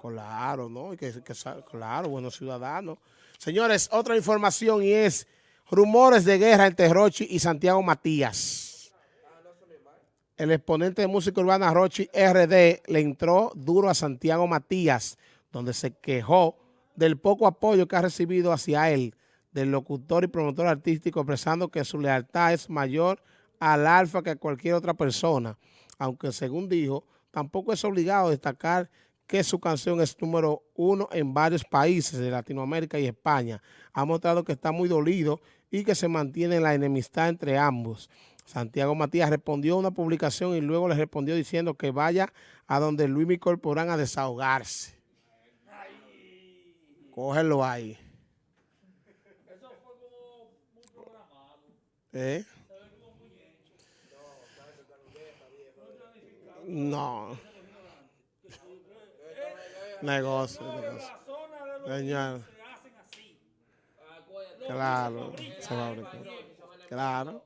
Claro, ¿no? Que, claro, buenos ciudadanos. Señores, otra información y es rumores de guerra entre Rochi y Santiago Matías. El exponente de música urbana Rochi RD le entró duro a Santiago Matías, donde se quejó del poco apoyo que ha recibido hacia él del locutor y promotor artístico expresando que su lealtad es mayor al alfa que a cualquier otra persona, aunque según dijo, tampoco es obligado a destacar que su canción es número uno en varios países de Latinoamérica y España. Ha mostrado que está muy dolido y que se mantiene la enemistad entre ambos. Santiago Matías respondió a una publicación y luego le respondió diciendo que vaya a donde Luis Mi Corporán a desahogarse. Cógelo ahí. Eso fue como muy programado. ¿Eh? No. Negocio, negocio. Señor. Claro, se va a Claro.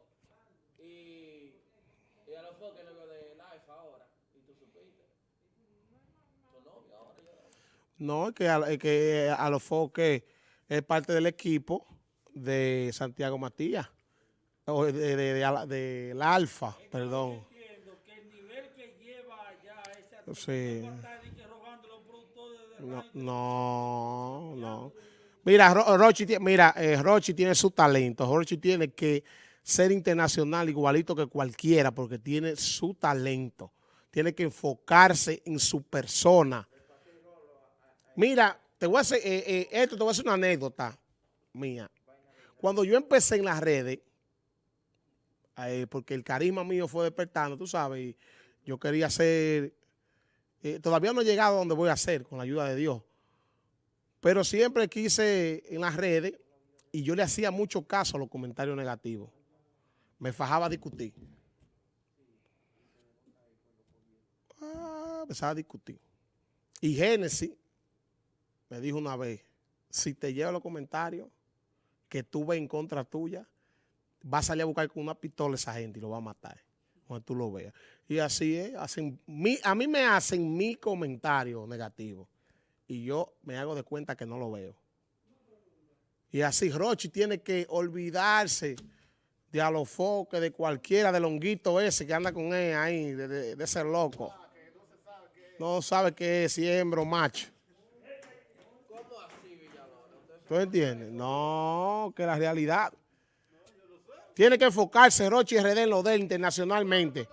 No es que a, que a los foques es parte del equipo de Santiago Matías. O de, de, de, de la Alfa, perdón. Sí. No, no, no. Mira, Rochi, mira, eh, Rochi tiene su talento. Rochi tiene que ser internacional igualito que cualquiera porque tiene su talento. Tiene que enfocarse en su persona. Mira, te voy a hacer, eh, eh, esto te voy a hacer una anécdota mía. Cuando yo empecé en las redes, porque el carisma mío fue despertando, tú sabes, yo quería ser eh, todavía no he llegado a donde voy a hacer, con la ayuda de Dios. Pero siempre quise en las redes y yo le hacía mucho caso a los comentarios negativos. Me fajaba a discutir. Ah, empezaba a discutir. Y Génesis me dijo una vez, si te lleva los comentarios que tú ves en contra tuya, va a salir a buscar con una pistola esa gente y lo va a matar cuando tú lo veas. Y así es, hacen mi, a mí me hacen mi comentario negativo y yo me hago de cuenta que no lo veo. Y así Rochi tiene que olvidarse de a los foques, de cualquiera, del honguito ese que anda con él ahí, de, ser loco. No sabe qué es, si es hembro macho. ¿Tú entiendes? No, que la realidad tiene que enfocarse Rochi RD en lo de él internacionalmente.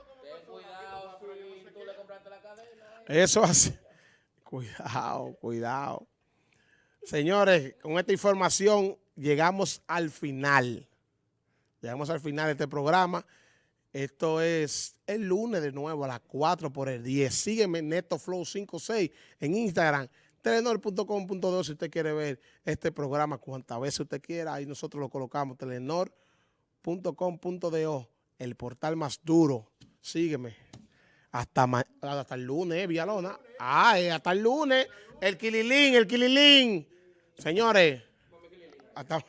Eso así. Cuidado, cuidado. Señores, con esta información llegamos al final. Llegamos al final de este programa. Esto es el lunes de nuevo a las 4 por el 10. Sígueme NetoFlow56 en Instagram, telenor.com.do si usted quiere ver este programa cuantas veces usted quiera. Ahí nosotros lo colocamos, telenor .com.do, el portal más duro. Sígueme. Hasta, hasta el lunes, eh, Villalona. Ah, hasta el lunes. El Kililín, el Kililín. Señores, hasta...